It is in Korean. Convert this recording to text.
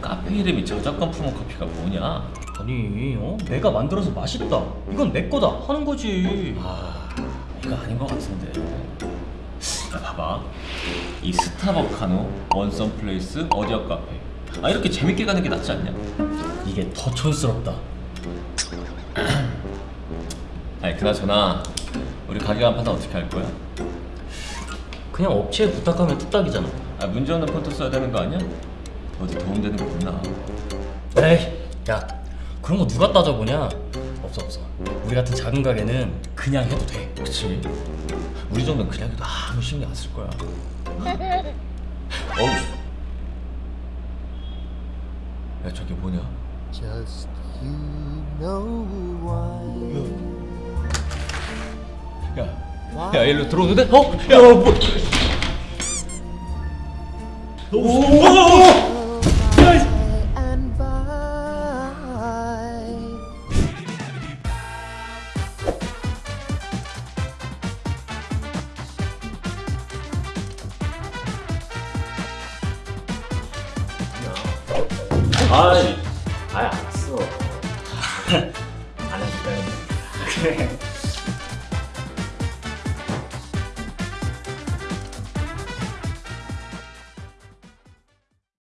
카페 이름이 저작권 품은 커피가 뭐냐? 아니 어? 내가 만들어서 맛있다 이건 내 거다 하는 거지 아 이거 아닌 것 같은데 야 봐봐 이 스타벅카노 원썸 플레이스 어디업 카페 아 이렇게 재밌게 가는 게 낫지 않냐? 이게 더 촌스럽다 아니 그나저나 우리 가게 간판은 어떻게 할 거야? 그냥 업체에 부탁하면 뚝딱이잖아 아 문제 없는 폰트 써야 되는 거 아니야? 어디 도움되는 거 없나? 에이 야 그런 거 누가 따져보냐 없어 없어 우리 같은 작은 가게는 그냥 해도 돼 그치 우리 정도는 그냥 해도 아무 신경 안 쓸 거야 어우 야 저게 뭐냐? Just you know why. 야, 야 일로 들어오는데? 어? 야, 뭐? And by. 아이 아이 알았어 안 해줄까요? 그래